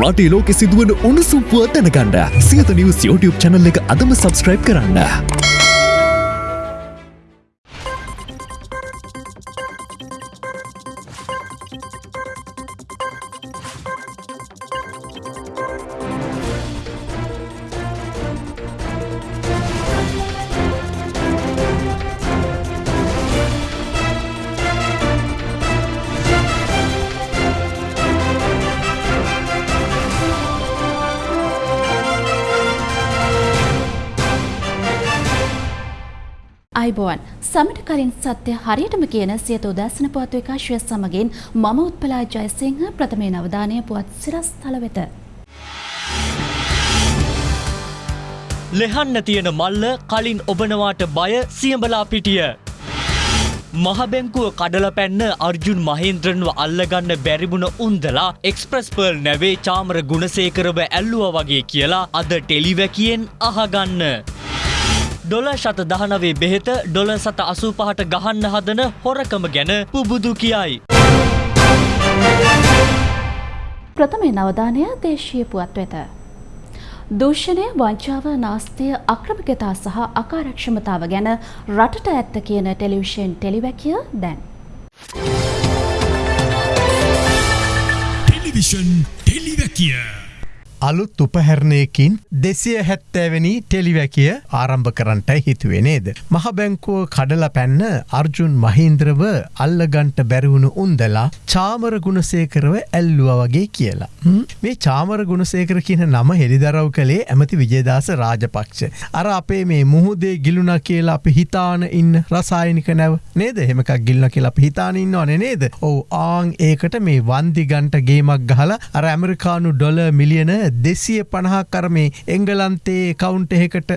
රටේ ලෝකෙ සිදුවන උණුසුම්පුව දැනගන්න සියත නිවස් YouTube චැනල් එක අදම සබස්ක්‍රයිබ් කරන්න. අයිබෝවන් සමට කලින් සත්‍ය හරියටම කියන සියත උදැසන පුවත් විකාශය සමගින් මම උත්පලා ජයසිංහ ප්‍රථමේ නවධානය පුවත් සිරස් තල වෙත. ලෙහන්න තියෙන මල්ල කලින් ඔබනවාට බය සියඹලා පිටිය. මහබැංකුව කඩල පැන්න අර්ජුන් මහින්ද්‍රන්ව අල්ලගන්න බැරිබුණ උන්දලා එක්ස්ප්‍රස් පර්ල් නැවේ චාමර ගුණසේකරව ඇල්ලුව වගේ කියලා අද ටෙලිවැකියෙන් අහගන්න. ඩොල ශත දහනවේ බෙහෙත ඩොල සත අසූ පහට ගහන්න හදන හොරකම ගැන පුබුදු කියයි. ප්‍රථමේ නවධානය දේශීය පුවත් වෙත. දූෂණය වංචාව නාස්තිය අක්‍රමිකතා සහ අකාරක්ෂමතාව ගැන රටට ඇත්ත කියන ටෙලිවිෂන් ටෙලිවැකිය දැන්. ටෙලිවිෂන් ටෙලිවැකිය අලුත් උපහැරණයකින් දෙසිය හැත්තෑවැනි ටෙලිවැකිය ආරම්භ කරන්නටයි හිතුවේ නේද. මහ බැංකුව කඩල පැන්න අර්ජුන් මහින්ද්‍රව අල්ලගන්ට බැරිවුණු උන්දලා චාමර ගුණසේකරව ඇල්ලුව වගේ කියලා. මේ චාමර ගුණසේකර කියන නම හෙළිදරව් කළේ ඇමති විජේදාස රාජපක්ෂ. අර අපේ මේ මුහුදේ ගිලුණ කියලා අපි හිතාන ඉන්න රසායනික නැව නේද හෙමකක් ගිල්න කියලා අපි හිතාන ඉන්න ඕන නේද. ඔවු ආං ඒකට මේ වන්දිගන්ට ගේමක් ගහලා අර ඇමරිකානු ඩොල මිලියන දෙසිය පණහක් කරමේ එංගලන්තේ කවුන්ට එහෙකට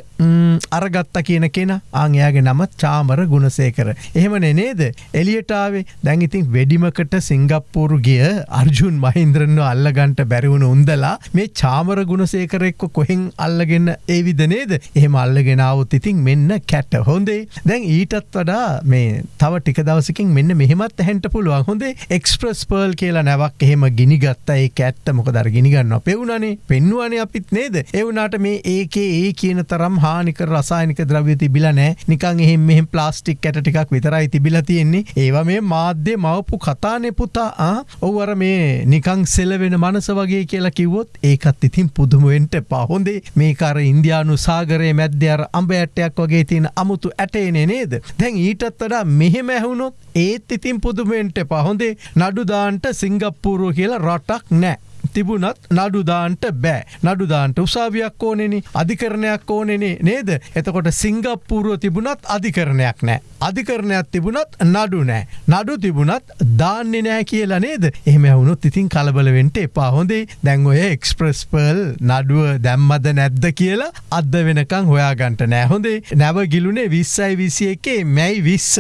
අරගත්ත කියන කෙන. ආංයාගේ නමත් චාමර ගුණසේකර. එහෙමන නේද? එලියටාවේ දැඟඉතින් වැඩිමකට සිංගප්පූරු ගිය අර්ජුන් මහින්ද්‍රන්ව අල්ලගන්ට බැරිවුණ උන්දලා මේ චාමර ගුණසේකරෙක්ක කොහෙන් අල්ලගෙන ඒවිද නේද? එහෙම අල්ලගෙනාවත් ඉතින් මෙන්න කැට්ට හොඳේ. දැන් ඊටත් වඩා මේ තව ටික දවසකින් මෙන්න මෙහෙමත් හැන්ට පුළුවන්. හොඳේ එක්ස්ප්‍රස් පර්ල් කියලා නැවක් එහෙම ගිනිගත්ත. ඒ ඇත්ත මොක දර ගිනිගන්න පෙවුණනේ පෙන්නුවනේ අපිත් නේද? එවුනාට මේ ඒකේ ඒ කියන තරම් හානික රසායනික ද්‍රව්‍ය තිබිල නෑ නිකං එහෙම මෙහෙම ප්ලාස්ටික් ඇට ටිකක් විතරයි තිබිල තියෙන්නේ. ඒවා මේ මාධ්‍ය මවපු කතානෙ පුතා. ඔවර මේ නිකං සෙලවෙන මනස වගේ කියලා කිව්වොත් ඒකත් ඉතින් පුදුමුවෙන්ට පහොඳේ මේකර ඉන්දයානු සාගරයේ මැද්‍යර අම්බ ඇටයක් වගේ තියෙන අමුතු ඇටේනේ නේද? දැන් ඊටත් වඩා මෙහෙම ඇහුණොත් ඒත් ඉතින් පුදුමෙන්ට පහොඳේ නඩුදාන්ට සිංගප්පූරුව කියලා රටක් නෑ තිබුණත් නඩුදාන්ට බෑ. නඩුදාන්ට උසාවියක් ඕනෙන. අධිකරණයක් ඕනෙනේ නේද? එතකොට සිංගප්පූරුව තිබුණත් අධිකරණයක් නෑ. අධිකරණයක් තිබුණත් නඩු නෑ. නඩු තිබුණත් දාන්නේ නෑ කියලා නේද? එහෙම ඇවුණුත් ඉතින් කලබලවෙන්ට එපා හොඳේ. දැන් ඔය එක්ස්ප්‍රස් පර්ල් නඩුව දැම්මද නැද්ද කියලා අද වෙනකං හොයාගන්ට නෑ හොඳේ. නැව ගිලුනේ විස්සයි විසිය එකේ මැයි විස්ස.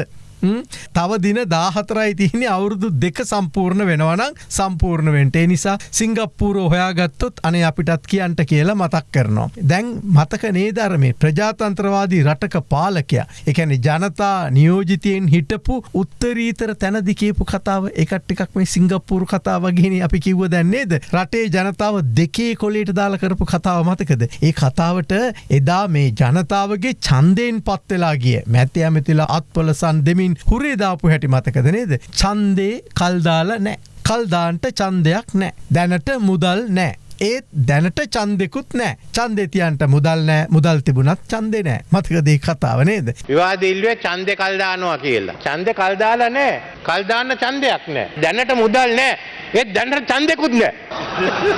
තව දින දාහතරයි තියන්නේ අවුරුදු දෙක සම්පූර්ණ වෙනවනම් සම්පූර්ණ වෙන්ටේ නිසා සිංගප්පූර හොයාගත්තොත් අනේ අපිටත් කියන්ට කියලා මතක් කරනවා. දැන් මතක නේදරමේ ප්‍රජාතන්ත්‍රවාදී රටක පාලකයා? එකැන ජනතා නියෝජිතයෙන් හිටපු උත්තරීතර තැනදිකේපු කතාව. එකට්ටිකක් මේ සිංගප්පූරු කතාවගෙන අපි කිව්ව දැන්නේද රටේ ජනතාව දෙකේ කොලේට දාල කරපු කතාව මතකද. ඒ කතාවට එදා මේ ජනතාවගේ චන්දයෙන් පත්වෙලා ගිය මැත්‍ය ඇමතිලා අත්පොලසන් දෙමින් ඉතින් හුරේදාපු හැටි මතකද නේද. චන්දේ කල්දාල නෑ. කල්දාන්ට චන්දයක් නෑ. දැනට මුදල් නෑ. ඒත් දැනට චන්දෙකුත් නෑ චන්දෙතියන්ට මුදල් නෑ මුදල් තිබුණත් චන්දෙ නෑ මතකදේ කතාව නේද. විවාදිල්ුවේ චන්දෙ කල්දානවා කියලා. චන්ද කල්දාල නෑ කල්දාන්න චන්දයක් නෑ. දැනට මුදල් නෑ ඒත් දැනට චන්දෙකුත් නෑ.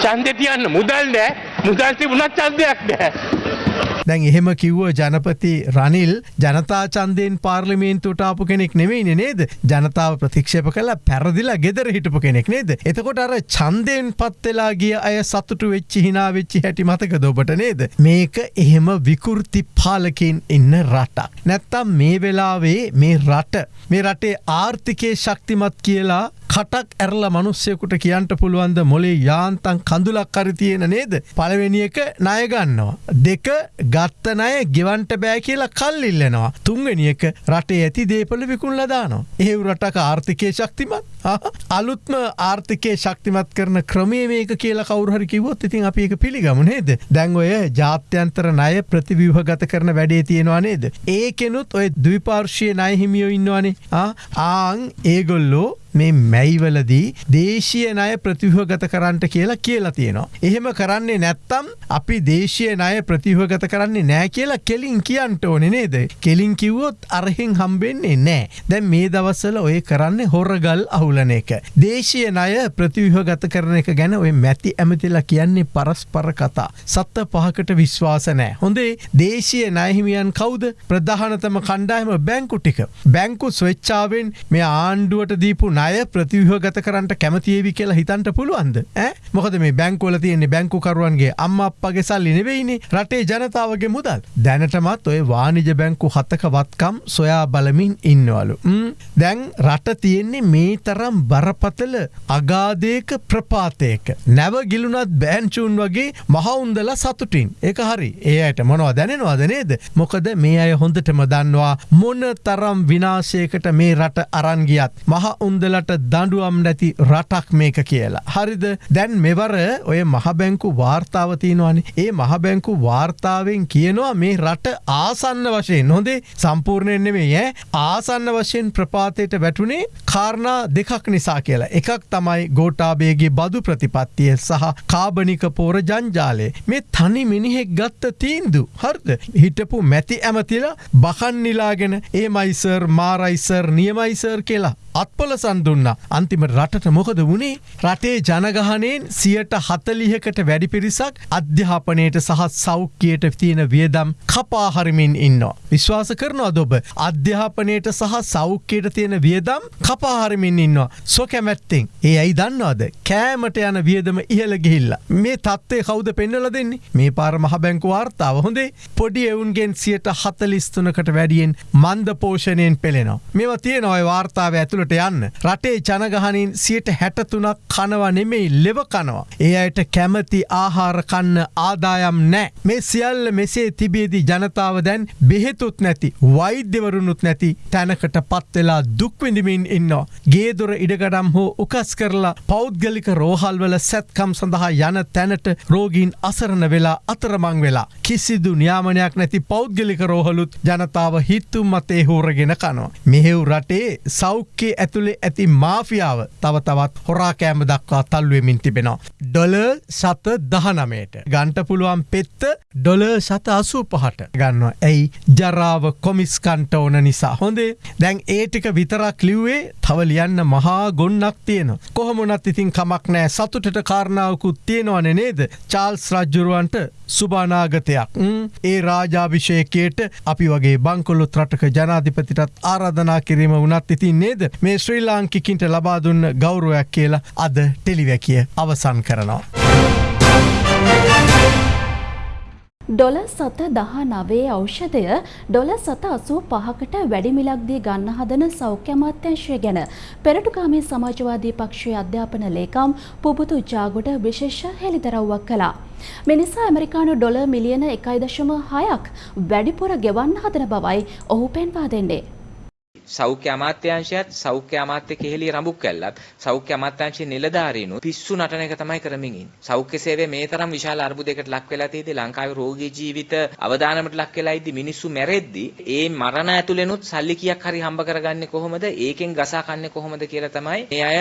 චන්දෙ තියන්න මුදල් නෑ. මුදල් තිබුණත් චන්දයක් නෑ. දැන් එහෙම කිව්ව ජනපති රනිල් ජනතා චන්දයෙන් පාර්ලිමේන්තුට ආපු කෙනෙක් නෙවෙයි නේද? ජනතාව ප්‍රතික්ෂප කලා පැරදිලා ගෙදර හිටපු කෙනෙක් නේද? එතකොට අර චන්දයෙන් පත්වෙලා ගිය අය සතුටු වෙච්චි හිනා වෙච්චි හැටි මතක දොබට නේද? මේක එහෙම විකෘති පාලකින් ඉන්න රටක්. නැත්තම් මේ වෙලාවේ මේ රට මේ රටේ ආර්ථිකය ශක්තිමත් කියලා කටක් ඇරල මනුස්සයකුට කියන්ට පුළුවන්ද මොලේ යාන්තන් කඳුලක් කරි තියෙන නේද. පළවෙනි එක ණයගන්නවා. දෙක ගත්ත නය ගෙවන්ට බෑ කියලා කල් ඉල්ලනවා. තුන්වෙනි එක රටේ ඇති දේපල විකුල්ල දානවා. එහෙව් රටක ආර්ථිකය ශක්තිමත් අලුත්ම ආර්ථිකය ශක්තිමත් කරන ක්‍රමේ මේක කියලා කවුරහරි කිවොත් ඉතින් අපි එක පිළිගමු නේද. දැන් ඔය ජාත්‍යන්තර ණය ප්‍රතිව්‍යුහගත කරන වැඩේ තියෙනවා නේද. ඒකෙනුත් ඔය ද්විපාර්ශ්වය ණය හිමියෝ ඉන්නවනේ. ආන් ඒගොල්ලෝ මේ මැයිවලදී දේශය නය ප්‍රතිහගත කරන්නට කියලා කියලා තියෙනවා. එහෙම කරන්නේ නැත්තම් අපි දේශය නය ප්‍රතිහගත කරන්නේ නෑ කියලා කෙලින් කියන්ට ඕනෙ නේද. කෙලින් කිව්වොත් අරහෙන් හම්බෙන්නේ නෑ. දැන් මේ දවස්සල ඔය කරන්නේ හොරගල් අහුලන එක. දේශය නය ප්‍රතිවිහගත කරන එක ගැන ඔය මැති ඇමතිලා කියන්නේ පරස්පර කතා. සත්ත පහකට විශ්වාස නෑ. හොඳේ දේශය නයහිමියන් කවුද ප්‍රධානතම කණ්ඩායම බැංකු ටික. බැංකු ස්වෙච්චාවෙන් මේ ආණ්ඩුවට දීපු ණය ප්‍රතිව්‍යහගත කරන්නට කැමතිේවි කියලා හිතන්ට පුළුවන්ද? ඈ? මොකද මේ බැංකුවල තියෙන්නේ බැංකුකරුවන්ගේ අම්ම අප්පගේ සල්ලි නෙවෙයිනි. රටේ ජනතාවගේ මුදල්. දැනටමත් ඔය වානිජ බැංකු හතක වත්කම් සොයා බලමින් ඉන්නවලු. දැන් රට තියෙන්නේ මේ තරම් බරපතල අගාදයක ප්‍රපාතයක. නැව ගිලුනත් බෑන්චූන් වගේ මහවුන්දල සතුටින්. එක හරි. ඒ අයට මොනවා දැනෙනවාද නේද? මොකද මේ අය හොඳටම දන්නවා මොන තරම් විනාශයකට මේ රට අරන්ගියත් මහ උන්දල උන්දලට දඩුවම් නැති රටක් මේක කියලා. හරිද? දැන් මෙවර ඔය මහබැංකු වාර්තාවතියනවානේ ඒ මහබැංකු වාර්තාවෙන් කියනවා මේ රට ආසන්න වශයෙන්. නොදේ සම්පූර්ණයෙන් නෙමේ ය ආසන්න වශයෙන් ප්‍රපාතයට වැටුනේ කාරණා දෙකක් නිසා කියලා. එකක් තමයි ගෝටාබේගේ බදු ප්‍රතිපත්තිය සහ කාබනික පෝර ජංජාලේ මේ තනි මිනිහෙක් ගත්ත තීන්දු. හර්ද? හිටපු මැති ඇමතිල බකන්නිලාගෙන ඒ මයිසර් මාරයිසර් නියමයිසර් කියලා. අත්පොලසන් දුන්න. අන්තිම රටට මොකද වුණේ රටේ ජනගහනයෙන් සියට හතලිහකට වැඩි පිරිසක් අධ්‍යාපනයට සහ සෞඛ්‍යයට තියෙන වියදම් කපාහරිමින් ඉන්න. විශ්වාස කරනවා දොබ අධ්‍යාපනයට සහ සෞඛ්‍යයට තියෙන වියදම් කපාහරිමින් ඉන්නවා. සො කැමැත්තෙන් ඒ ඇයි දන්නවාද? කෑමට යන වියදම ඉහළ ගිහිල්ල. මේ තත්ත්වය කවුද පෙන්නල දෙන්නේ? මේ පාර මහ බැංකු වාර්තාව හොඳේ පොඩි එවුන්ගෙන් සියට හතලිස්තුනකට වැඩියෙන් මන්ද පෝෂණයෙන් පෙළෙනවා. මෙව තියෙනවයි වාර්තාව ඇතුළට යන්න රටේ ජනගහනින් සියට හැටතුනක් කනවා නෙමෙයි ලෙව කනවා. ඒ අයට කැමති ආහාර කන්න ආදායම් නෑ. මේ සියල්ල මෙසේ තිබේදී ජනතාව දැන් බෙහෙතුත් නැති වෛද්‍යවරුණුත් නැති තැනකට පත්වෙලා දුක්විඳමින් ඉන්නවා. ගේදොර ඉඩගඩම් හෝ උකස් කරලා පෞද්ගලික රෝහල්වල සැත්කම් සඳහා යන තැනට රෝගීන් අසරණ වෙලා අතරමං වෙලා. කිසිදු න්‍යාමනයක් නැති පෞද්ගලික රෝහලුත් ජනතාව හිත්තුම් මතේ හෝරගෙන කනවා. මෙහෙව් රටේ සෞඛ්‍ය ඇතුළේ ඇති මාෆියාව තව තවත් හොරාකෑම දක්වා තල්ුවමින් තිබෙනවා. ඩොල සත දහනමයට ගන්ට පුළුවන් පෙත්ත ඩොල සත අසූ පහට ගන්නවා. ඇයි? ජරාව කොමිස්කන්ට ඕන නිසා. හොඳේ? දැන් ඒටික විතරක් ලිව්වේ තව ලියන්න මහා ගොන්නක් තියෙන. කොහොමුණත් ඉතින් කමක් නෑ සතුටට කාරණාවකුත් තියෙනවන නේද? චාල්ස් රජ්ජුරුවන්ට සුභානාගතයක්. ඒ රාජාභිෂයකයට අපි වගේ බංකොල්ලොත් රටක ජනාධිපතිටත් ආරාධනා කිරීම වනත් ඉතින් නේද? මේ ශ්‍රී ලාංකිකින්ට ලබා දුන්න ගෞරුවයක් කියලා අද ටෙලිවැකිය අවසන් කරනවා. ඩොල සත දහ නවේ ඖෂධය ඩොල සත අසූ පහකට වැඩිමිලක්දී ගන්න හදන සෞඛ්‍ය අමාත්‍යංශය ගැන පෙරටුකාමේ සමාජවාදී පක්ෂයේ අධ්‍යාපන ලේකම් පුබුතු ජාගොඩ විශේෂ හෙළිදරව්වක් කළා. මිනිසා ඇමරිකානු ඩොල මිලියන එකයි දශම හයක් වැඩිපුර ගෙවන්න හදන බවයි ඔහු පෙන්වා දෙන්නේ. සෞඛ්‍ය අමාත්‍යාංශයත් සෞඛ්‍ය අමාත්‍ය කෙහෙලිය රඹුක් කැල්ලත් සෞඛ්‍ය අමාත්‍යාංශයේ නිලධාරීනු පිස්සු නටන එක තමයි කරමින් ඉන්නේ. සෞඛ්‍ය සේවය මේ තරම් විශාල අර්බුදයකට ලක් වෙලා තියෙද්දි ලංකාවේ රෝගී ජීවිත අවදානමට ලක් වෙලා ඉද්දි මිනිස්සු මැරෙද්දි ඒ මරණ ඇතුළෙනුත් සල්ලි කීයක් හරි හම්බ කරගන්නේ කොහොමද? ඒකෙන් ගසා කන්නේ කොහොමද කියලා තමයි මේ අය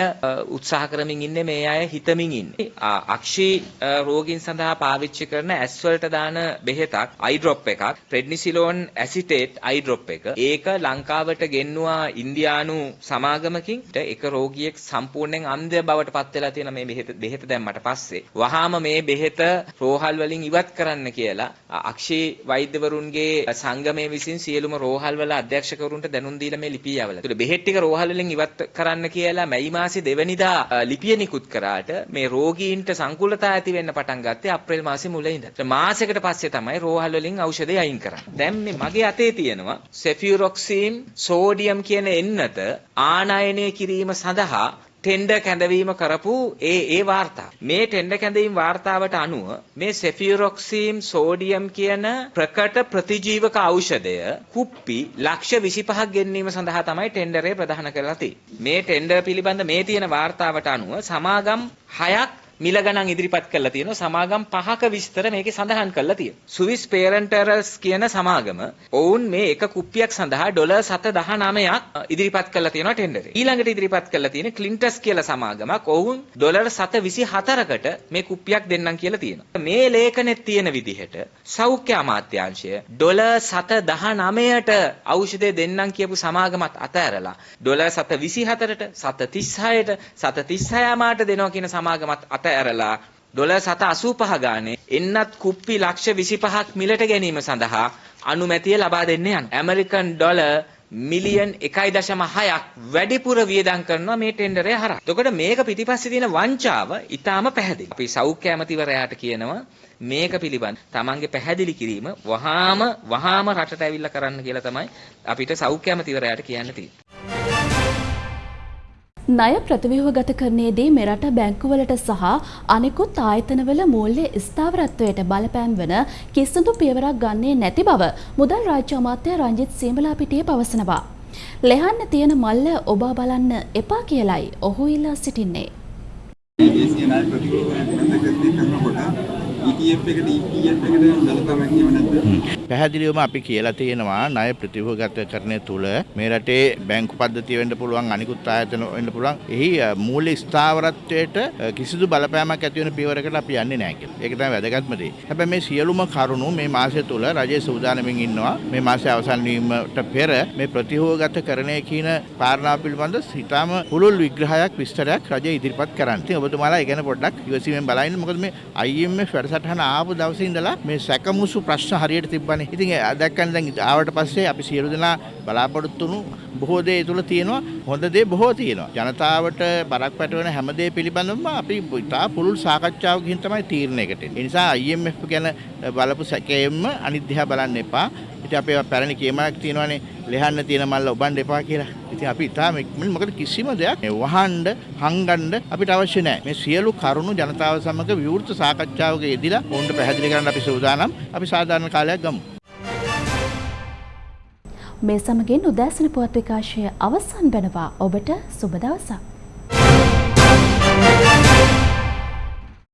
උත්සාහ කරමින් ඉන්නේ මේ අය හිතමින් ඉන්නේ. අක්ෂී රෝගීන් සඳහා පාවිච්චි කරන ඇස් වලට දාන බෙහෙතක් අයි ඩ්‍රොප් එකක් ප්‍රෙඩ්නිසිලෝන් ඇසිටේට් අයි ඩ්‍රොප් එක. ඒක ලංකාවට ගෙන්නුවා පෙන්නවා ඉන්දියානු සමාගමකින් එක රෝගියෙක් සම්පූර්ණයෙන් අන්ධ බවට පත් වෙලා තියෙන මේ බෙහෙත බෙහෙත දැම්මට පස්සේ වහාම මේ බෙහෙත රෝහල් වලින් ඉවත් කරන්න කියලා අක්ෂේ වෛද්‍යවරුන්ගේ සංගමය විසින් සියලුම රෝහල් වල අධ්‍යක්ෂකවරුන්ට දැනුම් දීලා මේ ලිපිය යවලා. ඒතර බෙහෙත් ටික රෝහල් වලින් ඉවත් කරන්න කියලා මැයි මාසේ දෙවනිදා ලිපිය නිකුත් කරාට මේ රෝගීන්ට සංකුලතා ඇති වෙන්න පටන් ගත්තේ අප්‍රේල් මාසේ මුල ඉඳන්. මාසයකට පස්සේ තමයි රෝහල් වලින් ඖෂධය අයින් කරන්නේ. දැන් මේ මගේ අතේ තියෙනවා සෙෆියුරොක්සින් සෝඩියම් කියන එන්නත ආනයනය කිරීම සඳහා ටෙන්ඩර් කැඳවීම කරපු ඒ ඒ වාර්තා. මේ ටෙන්ඩර් කැඳවීම වාර්තාවට අනුව මේ සෙෆියුරොක්සීම් සෝඩියම් කියන ප්‍රකට ප්‍රතිජීවක ඖෂධය කුප්පි ලක්ෂ 25ක් ගෙන්වීම සඳහා තමයි ටෙන්ඩරේ ප්‍රදාන කරලා තියෙන්නේ. මේ ටෙන්ඩර් පිළිබඳ මේ තියෙන වාර්තාවට අනුව සමාගම් 6ක් මිල ගණන් ඉදිරිපත් කරලා තියෙනවා සමාගම් පහක විස්තර මේකේ සඳහන් කරලා තියෙනවා. ස්විස් පේරන්ටරල්ස් කියන සමාගම ඔවුන් මේ එක කුප්පියක් සඳහා ඩොලර් 719ක් ඉදිරිපත් කරලා තියෙනවා ටෙන්ඩරේ. ඊළඟට ඉදිරිපත් කරලා තියෙන ක්ලින්ටස් කියලා සමාගමක් ඔවුන් ඩොලර් 724කට මේ කුප්පියක් දෙන්නම් කියලා තියෙනවා. මේ ලේඛනේ තියෙන විදිහට සෞඛ්‍ය අමාත්‍යාංශය ඩොලර් 719ට ඖෂධය දෙන්නම් කියපු සමාගමත් අතෑරලා ඩොලර් 724ට 736ට 736 මාට දෙනවා කියන සමාගමත් අත ඇරලා ඩොලර් 785 ගානේ එන්නත් කුප්පි ලක්ෂ 25ක් මිලට ගැනීම සඳහා අනුමැතිය ලබා දෙන්න යන. ඇමරිකන් ඩොලර් මිලියන් 1.6ක් වැඩිපුර වියදම් කරනවා මේ ටෙන්ඩරය හරහා. එතකොට මේක පිටිපස්සේ තියෙන වංචාව ඊටාම පැහැදිලි. අපි සෞඛ්‍ය ඇමතිවරයාට කියනවා මේක පිළිබඳ තමන්ගේ පැහැදිලි කිරීම වහාම වහාම රටට ඇවිල්ලා කරන්න කියලා තමයි අපිට සෞඛ්‍ය ඇමතිවරයාට කියන්න තියෙන්නේ. ණය ප්‍රතිව්‍යුහගත කරන්නේදී මෙරට බැංකුවලට සහ අනෙකුත් ආයතනවල මූල්‍ය ස්ථාවරත්වයට බලපෑම් වන කිසිදු පියවරක් ගන්නේ නැති බව මුදල් රාජ්‍ය අමාත්‍ය රංජිත් සීමලාපිටිය පවසනවා. ලෙහන්න තියෙන මල්ල ඔබා බලන්න එපා කියලයි ඔහු ඉල්ලා සිටින්නේ. දේශීය ණය ප්‍රතිව්‍යුහය කරනකොට ETF එකට EPF එකට බලපෑමක් එහෙම නැද්ද? පැහැදිලිවම අපි කියලා තියෙනවා ණය ප්‍රතිව්‍යුහගත කරණය තුල මේ රටේ බැංකු පද්ධතිය වෙන්න පුළුවන් අනිකුත් ආයතන වෙන්න පුළුවන්. එහි මූල්‍ය ස්ථාවරත්වයට කිසිදු බලපෑමක් ඇති වෙන පියවරකට අපි යන්නේ නැහැ කියලා. ඒක තමයි වැදගත්ම දේ. හැබැයි මේ සියලුම කරුණු මේ මාසය තුල රජයේ සූදානමින් ඉන්නවා. මේ මාසය අවසන් වීමට පෙර මේ ප්‍රතිව්‍යුහගත කරණය කියන කාරණාව පිළිබඳ සිතාම පුළුල් විග්‍රහයක් විස්තරයක් රජය ඉදිරිපත් කරන්න. ඉතින් ඔබතුමාලා ඒ ගැන පොඩ්ඩක් ඉවසීමෙන් බලන්න. මොකද මේ IMF වැඩසටහන ආපු දවසේ ඉඳලා මේ සැකමුසු ප්‍රශ්න හරියට තිබ්බනේ. ඉතින් දැක්කන් දැන් ආවට පස්සේ අපි සියලු දෙනා බලාපොරොත්තු වුණු බොහෝ දේ ඒ තුල තියෙනවා. හොඳ දේ බොහෝ තියෙනවා. ජනතාවට බරක් පැටවෙන හැම දේ පිළිබඳවම අපි ඉතා පුළුල් සාකච්ඡාවකින් තමයි තීරණයකට එන්නේ. ඒ නිසා IMF ගැන බලපු සැකයෙන්ම අනිත් දිහා බලන්න එපා. ඉතින් අපේ පැරණි කියමනක් තියෙනවානේ ලෙහන්න තියෙන මල්ල ඔබන්න එපා කියලා. ඉතින් අපි ඉතාම ඉක්මනින් මොකද කිසිම දෙයක් මේ වහන්න හංගන්න අපිට අවශ්‍ය නැහැ. මේ සියලු කරුණු ජනතාව සමග විවෘත සාකච්ඡාවක යෙදিলা ඔවුන්ට පැහැදිලි කරන්න අපි සූදානම්. අපි සාධාරණ කාලයක් ගමු. මේ සමගින් උදෑසන පුවත් විකාශය අවසන් වෙනවා ඔබට සුබ දවසක්.